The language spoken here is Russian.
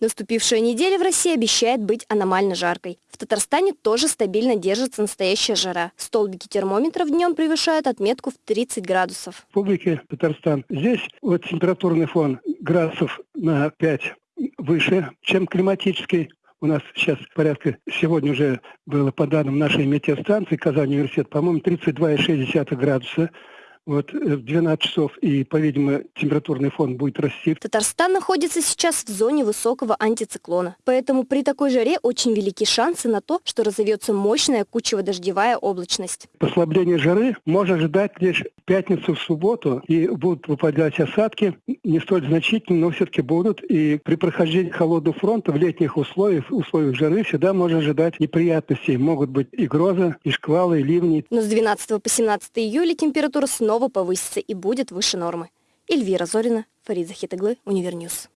Наступившая неделя в России обещает быть аномально жаркой. В Татарстане тоже стабильно держится настоящая жара. Столбики термометров днем превышают отметку в 30 градусов. В Республике Татарстан здесь вот температурный фон градусов на 5 выше, чем климатический. У нас сейчас порядка, сегодня уже было по данным нашей метеостанции Казань университет, по-моему, 32,6 градуса вот э, в 12 часов, и, по-видимому, температурный фон будет расти. Татарстан находится сейчас в зоне высокого антициклона, поэтому при такой жаре очень велики шансы на то, что разовьется мощная кучево-дождевая облачность. Послабление жары можно ожидать лишь в пятницу, в субботу, и будут выпадать осадки, не столь значительные, но все-таки будут, и при прохождении холодного фронта в летних условиях, условиях жары всегда можно ожидать неприятностей. Могут быть и грозы, и шквалы, и ливни. Но с 12 по 17 июля температура снова повысится и будет выше нормы. Эльвира Зорина, Фарид Захитаглы, Универньюз.